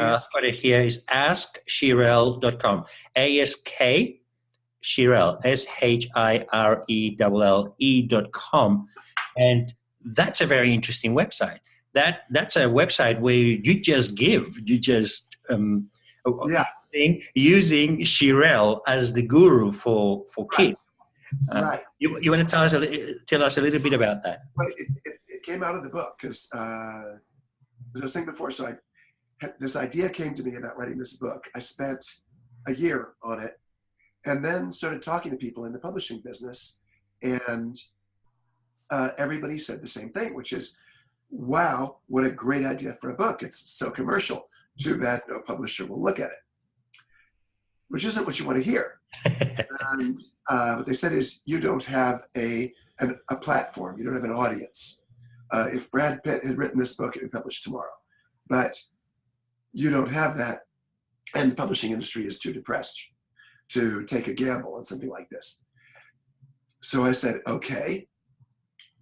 Uh, got it here is askshirelle.com. A-S-K Shirelle, S-H-I-R-E-L-L-E dot com. And that's a very interesting website. That That's a website where you just give, you just um, yeah. using Shirelle as the guru for, for kids. Right. Uh, right. You, you want to tell us, a, tell us a little bit about that? But it, it, it came out of the book because, uh, as I was saying before, so I this idea came to me about writing this book. I spent a year on it and then started talking to people in the publishing business and uh, everybody said the same thing, which is, wow, what a great idea for a book. It's so commercial. Too bad no publisher will look at it, which isn't what you want to hear. and uh, what they said is, you don't have a, an, a platform, you don't have an audience. Uh, if Brad Pitt had written this book, it would be published tomorrow. But you don't have that, and the publishing industry is too depressed to take a gamble on something like this. So I said, okay.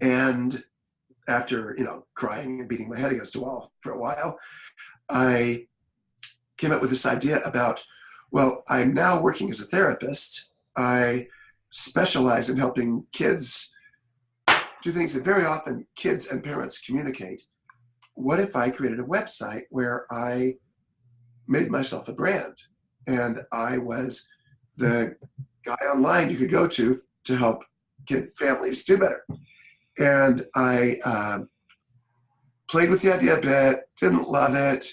And after, you know, crying and beating my head against the wall for a while, I came up with this idea about, well, I'm now working as a therapist. I specialize in helping kids do things that very often kids and parents communicate. What if I created a website where I made myself a brand and I was the guy online you could go to to help get families do better. And I um, played with the idea a bit, didn't love it,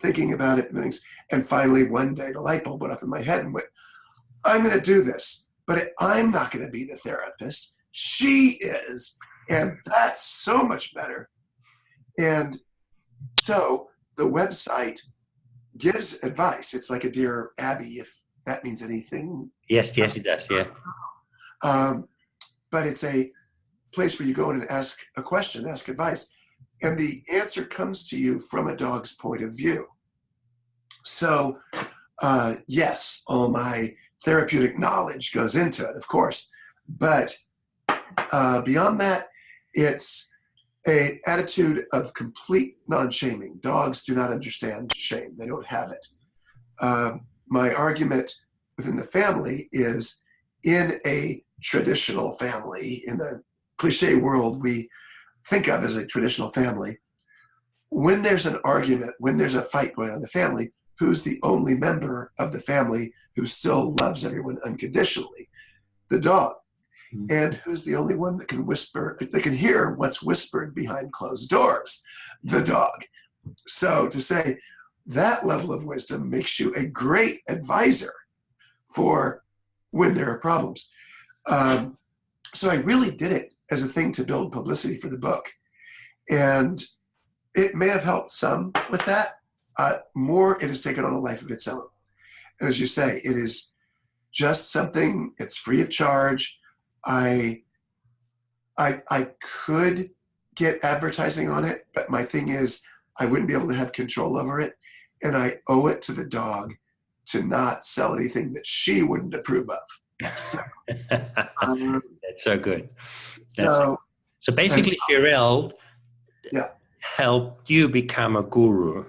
thinking about it, and things. And finally, one day, the light bulb went off in my head and went, I'm going to do this, but I'm not going to be the therapist. She is. And that's so much better. And so the website gives advice. It's like a Dear Abby, if that means anything. Yes, yes, it does. Yeah. Um, but it's a place where you go in and ask a question, ask advice, and the answer comes to you from a dog's point of view. So, uh, yes, all my therapeutic knowledge goes into it, of course, but uh, beyond that, it's a attitude of complete non-shaming. Dogs do not understand shame; they don't have it. Um, my argument within the family is in a traditional family, in the cliche world we think of as a traditional family, when there's an argument, when there's a fight going on in the family, who's the only member of the family who still loves everyone unconditionally? The dog. Mm -hmm. And who's the only one that can whisper, that can hear what's whispered behind closed doors? The dog. So to say, that level of wisdom makes you a great advisor for when there are problems. Um, so I really did it as a thing to build publicity for the book. And it may have helped some with that. Uh, more, it has taken on a life of its own. And as you say, it is just something, it's free of charge. I, I, I could get advertising on it, but my thing is I wouldn't be able to have control over it and I owe it to the dog to not sell anything that she wouldn't approve of. So, um, That's so good. That's so, so basically, Shirelle yeah. helped you become a guru.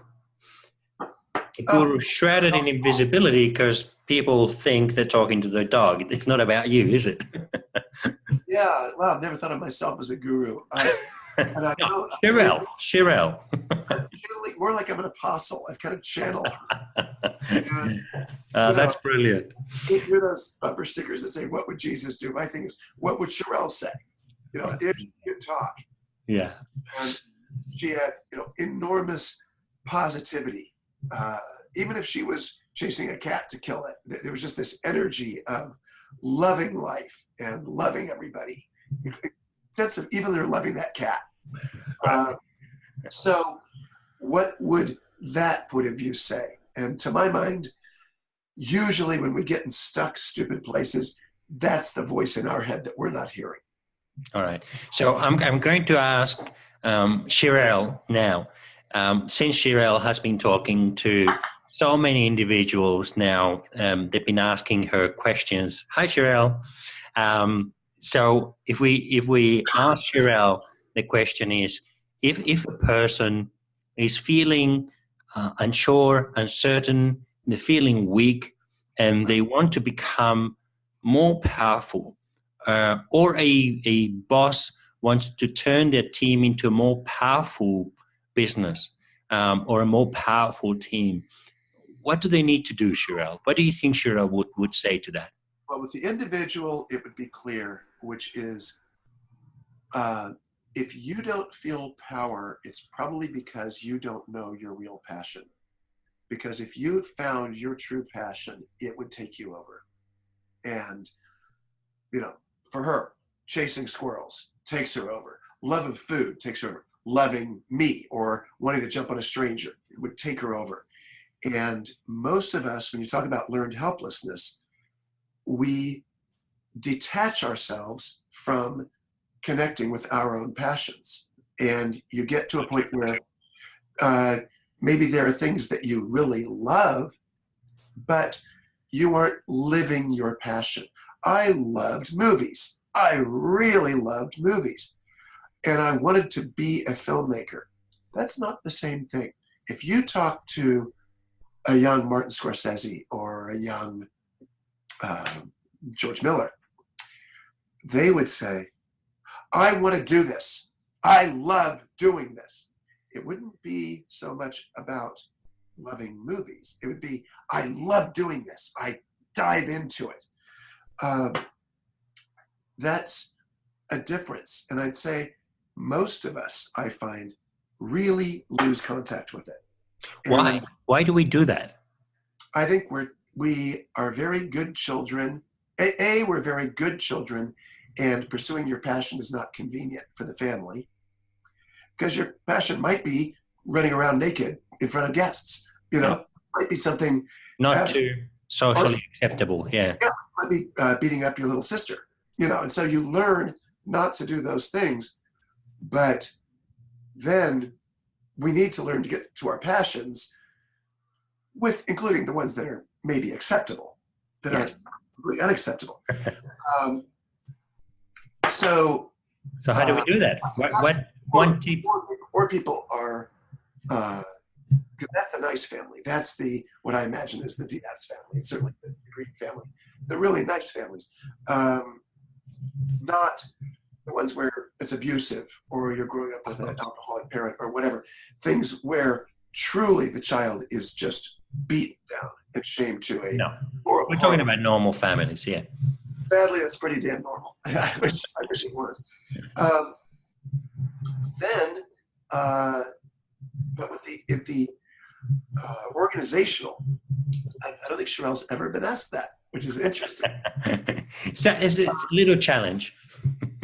A guru oh, shrouded in invisibility because people think they're talking to the dog. It's not about you, is it? yeah, well, I've never thought of myself as a guru. I, and I know more like I'm an apostle. I've kind of channeled. and, uh, that's know, brilliant. You hear those bumper stickers that say, "What would Jesus do?" My thing is, "What would Shirelle say?" You know, if she could talk. Yeah. And she had, you know, enormous positivity. Uh, even if she was chasing a cat to kill it, there was just this energy of loving life and loving everybody. Sense of even they're loving that cat. Uh, so what would that point of view say? And to my mind, usually when we get in stuck, stupid places, that's the voice in our head that we're not hearing. All right. So I'm, I'm going to ask um, Shirelle now, um, since Shirelle has been talking to so many individuals now, um, they've been asking her questions. Hi, Shirelle. Um, so if we if we ask Shirelle, the question is, if if a person is feeling uh, unsure, uncertain, they're feeling weak, and they want to become more powerful. Uh, or a, a boss wants to turn their team into a more powerful business um, or a more powerful team. What do they need to do, Shirelle? What do you think Shirelle would, would say to that? Well, with the individual, it would be clear, which is uh, if you don't feel power, it's probably because you don't know your real passion. Because if you found your true passion, it would take you over. And, you know, for her, chasing squirrels takes her over. Love of food takes her over. Loving me or wanting to jump on a stranger would take her over. And most of us, when you talk about learned helplessness, we detach ourselves from connecting with our own passions. And you get to a point where uh, maybe there are things that you really love, but you aren't living your passion. I loved movies. I really loved movies. And I wanted to be a filmmaker. That's not the same thing. If you talk to a young Martin Scorsese or a young uh, George Miller, they would say, I want to do this. I love doing this. It wouldn't be so much about loving movies. It would be, I love doing this. I dive into it. Um, that's a difference. And I'd say most of us, I find, really lose contact with it. And Why? Why do we do that? I think we're we are very good children. A, a we're very good children and pursuing your passion is not convenient for the family because your passion might be running around naked in front of guests you know might be something not too socially acceptable yeah yeah might be uh, beating up your little sister you know and so you learn not to do those things but then we need to learn to get to our passions with including the ones that are maybe acceptable that are really unacceptable um, so, so how do we do that? Uh, what, what one tip? Or, people are, uh, that's a nice family. That's the what I imagine is the Diaz family. It's certainly the Greek family. The really nice families, um, not the ones where it's abusive or you're growing up with an alcoholic parent or whatever. Things where truly the child is just beaten down and shamed to a. No, we're talking about normal families. Yeah sadly, that's pretty damn normal. I wish, I wish it were. Um, then, uh, but with the, if the uh, organizational, I, I, don't think Shirelle's ever been asked that, which is interesting. so it's a little challenge.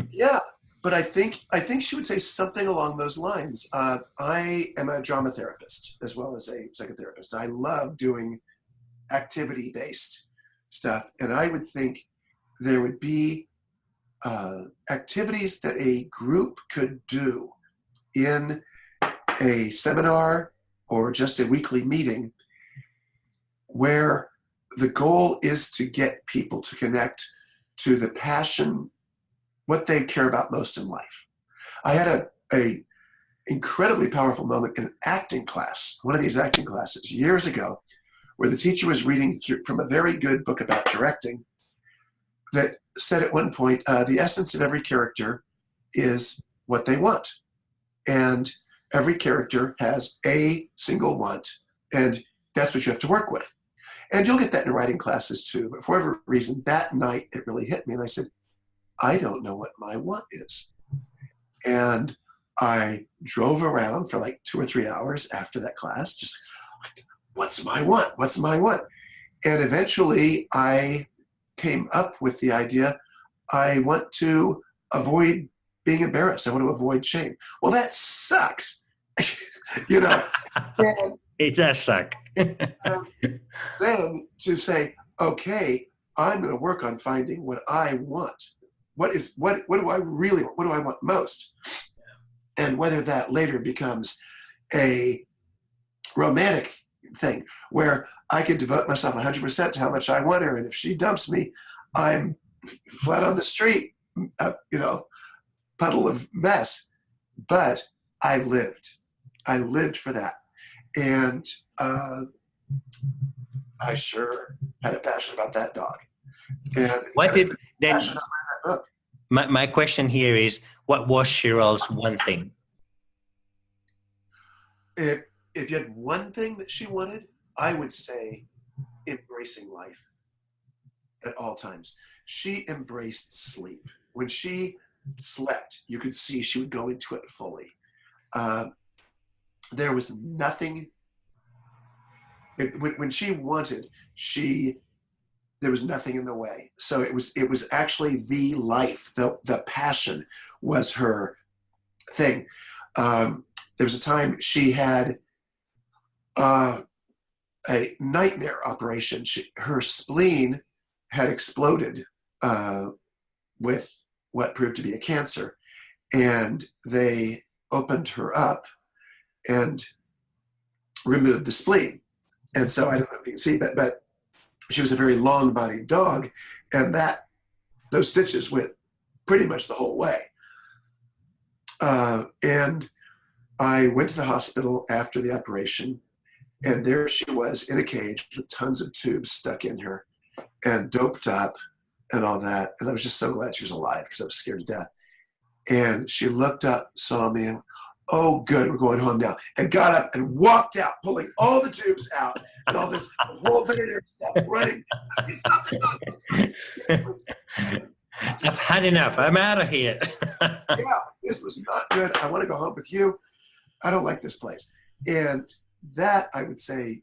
yeah, but I think I think she would say something along those lines. Uh, I am a drama therapist as well as a psychotherapist. I love doing activity-based stuff, and I would think there would be uh, activities that a group could do in a seminar or just a weekly meeting where the goal is to get people to connect to the passion, what they care about most in life. I had a, a incredibly powerful moment in an acting class, one of these acting classes years ago, where the teacher was reading through, from a very good book about directing that said at one point, uh, the essence of every character is what they want. And every character has a single want, and that's what you have to work with. And you'll get that in writing classes too, but for whatever reason, that night it really hit me, and I said, I don't know what my want is. And I drove around for like two or three hours after that class, just what's my want? What's my want? And eventually I came up with the idea I want to avoid being embarrassed. I want to avoid shame. Well, that sucks. you know, and, it does suck. Um, then to say, okay, I'm going to work on finding what I want. What is what? What do I really want? What do I want most? And whether that later becomes a romantic thing where I could devote myself 100% to how much I want her. And if she dumps me, I'm flat on the street, uh, you know, puddle of mess. But I lived. I lived for that. And uh, I sure had a passion about that dog. And What did then? My, my question here is, what was Shirelle's one thing? If if you had one thing that she wanted, I would say embracing life at all times. She embraced sleep. When she slept, you could see she would go into it fully. Uh, there was nothing. It, when, when she wanted, she there was nothing in the way. So it was it was actually the life, the the passion was her thing. Um, there was a time she had uh, a nightmare operation. She, her spleen had exploded uh, with what proved to be a cancer, and they opened her up and removed the spleen. And so I don't know if you can see, but but she was a very long-bodied dog, and that those stitches went pretty much the whole way. Uh, and I went to the hospital after the operation, and there she was in a cage with tons of tubes stuck in her and doped up and all that. And I was just so glad she was alive because I was scared to death. And she looked up, saw me, and oh, good, we're going home now. And got up and walked out, pulling all the tubes out and all this whole veterinary stuff running. It's not the dog. It was- I've had enough. I'm out of here. yeah, this was not good. I want to go home with you. I don't like this place. And that I would say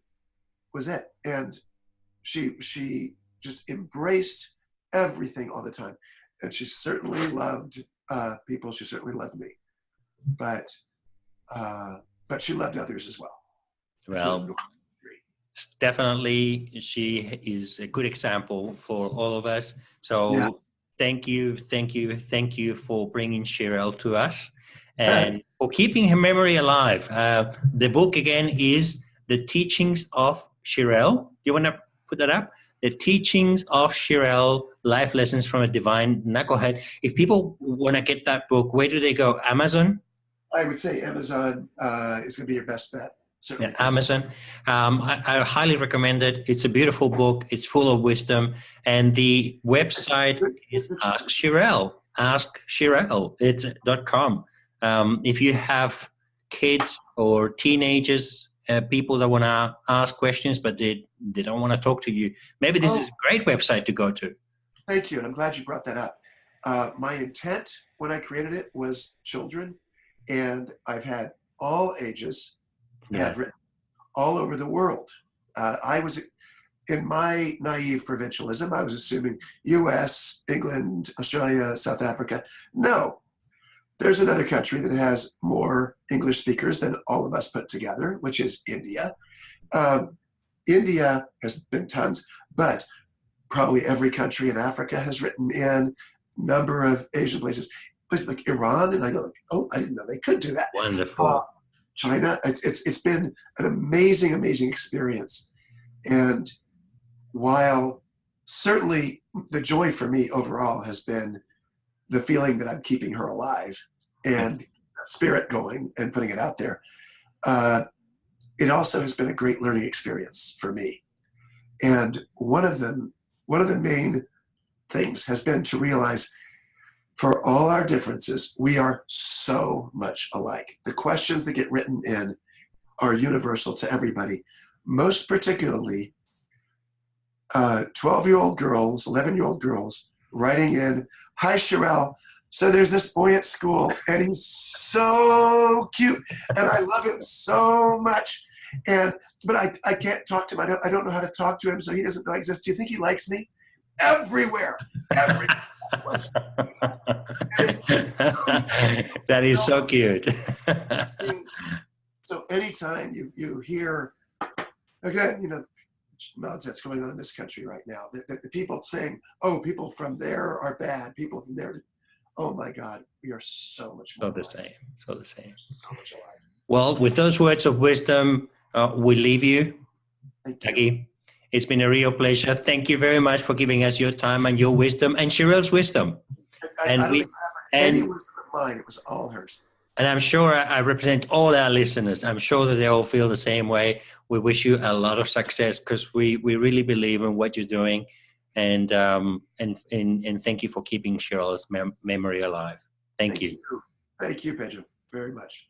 was it. And she she just embraced everything all the time. And she certainly loved uh, people. She certainly loved me. But uh, but she loved others as well. well, definitely she is a good example for all of us. So Yeah. thank you, thank you, thank you for bringing Shirelle to us and for keeping her memory alive. Uh, the book again is The Teachings of Shirelle. Do you want to put that up? The Teachings of Shirelle, Life Lessons from a Divine Knucklehead. If people want to get that book, where do they go? Amazon? I would say Amazon uh, is going to be your best bet. Certainly. Yeah, Amazon. Um, I, I highly recommend it. It's a beautiful book. It's full of wisdom. And the website is Ask Shirelle. Ask Shirelle. It's dot com. Um, if you have kids or teenagers, uh, people that want to ask questions but they, they don't want to talk to you, maybe this Oh. is a great website to go to. Thank you, and I'm glad you brought that up. Uh, my intent when I created it was children, and I've had all ages. Yeah. I've written all over the world. Uh, I was, in my naive provincialism, I was assuming U.S., England, Australia, South Africa. No, there's another country that has more English speakers than all of us put together, which is India. Um, India has been tons, but probably every country in Africa has written in, number of Asian places, places like Iran, and I go, oh, I didn't know they could do that. Wonderful. Uh, China, it's, it's it's been an amazing, amazing experience, and while certainly the joy for me overall has been the feeling that I'm keeping her alive and that spirit going and putting it out there. Uh, it also has been a great learning experience for me. And one of them, one of the main things has been to realize for all our differences, we are so much alike. The questions that get written in are universal to everybody, most particularly uh, 12 year old girls, 11 year old girls writing in, Hi, Shirelle. So there's this boy at school, and he's so cute, and I love him so much. And but I, I can't talk to him. I don't, I don't know how to talk to him, so he doesn't know I exist. Do you think he likes me? Everywhere, every that is so cute. so anytime you you hear again, you know, nonsense going on in this country right now. that, the, the people saying, "Oh, people from there are bad. People from there." Oh my God, we are so much more. so more. the same. So the same. So much alike. Well, with those words of wisdom, uh, we leave you, Thank you. Jackie. It's been a real pleasure. Thank you very much for giving us your time and your wisdom and Shirelle's wisdom. I, and I don't we- offered any and- wisdom of mine. It was all hers. And I'm sure I I represent all our listeners. I'm sure that they all feel the same way. We wish you a lot of success because we, we really believe in what you're doing. And, um, and, and, and thank you for keeping Shirelle's mem- memory alive. Thank, you. Thank you, Pedro, very much.